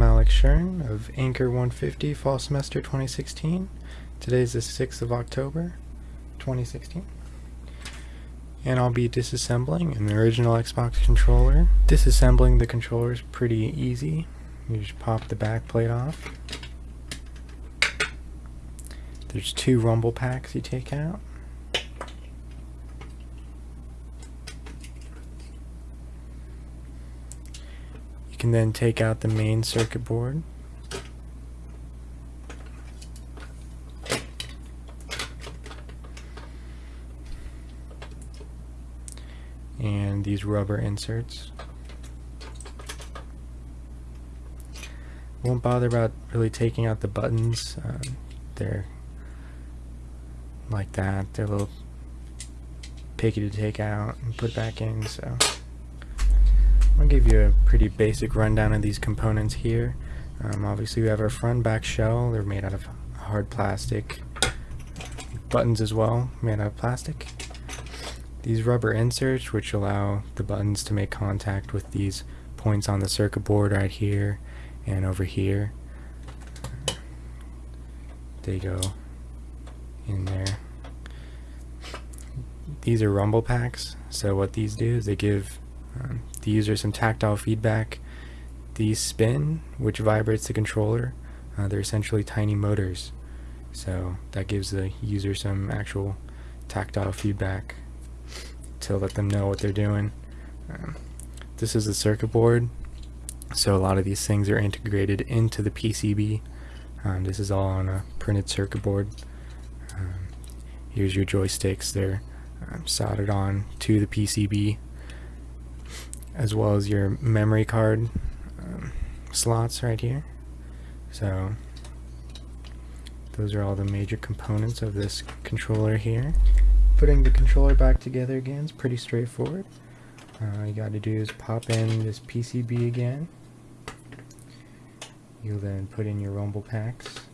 I'm Alex Shern of Anchor 150 Fall Semester 2016. Today is the 6th of October 2016. And I'll be disassembling an original Xbox controller. Disassembling the controller is pretty easy. You just pop the back plate off. There's two rumble packs you take out. Can then take out the main circuit board. And these rubber inserts. Won't bother about really taking out the buttons. Um, they're like that. They're a little picky to take out and put back in, so I'll give you a pretty basic rundown of these components here. Um, obviously we have our front back shell, they're made out of hard plastic. Buttons as well, made out of plastic. These rubber inserts which allow the buttons to make contact with these points on the circuit board right here and over here. They go in there. These are rumble packs, so what these do is they give um, the user some tactile feedback. These spin, which vibrates the controller. Uh, they're essentially tiny motors, so that gives the user some actual tactile feedback to let them know what they're doing. Um, this is the circuit board, so a lot of these things are integrated into the PCB. Um, this is all on a printed circuit board. Um, here's your joysticks. They're um, soldered on to the PCB as well as your memory card um, slots right here. So those are all the major components of this controller here. Putting the controller back together again is pretty straightforward. Uh, you got to do is pop in this PCB again. You'll then put in your rumble packs.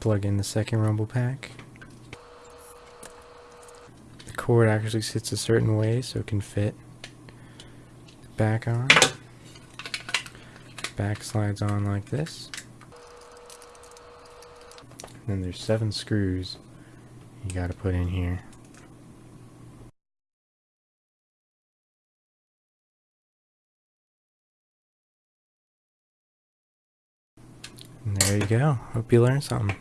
Plug in the second rumble pack. The cord actually sits a certain way so it can fit back on. Back slides on like this. And then there's seven screws you gotta put in here. There you go. Hope you learned something.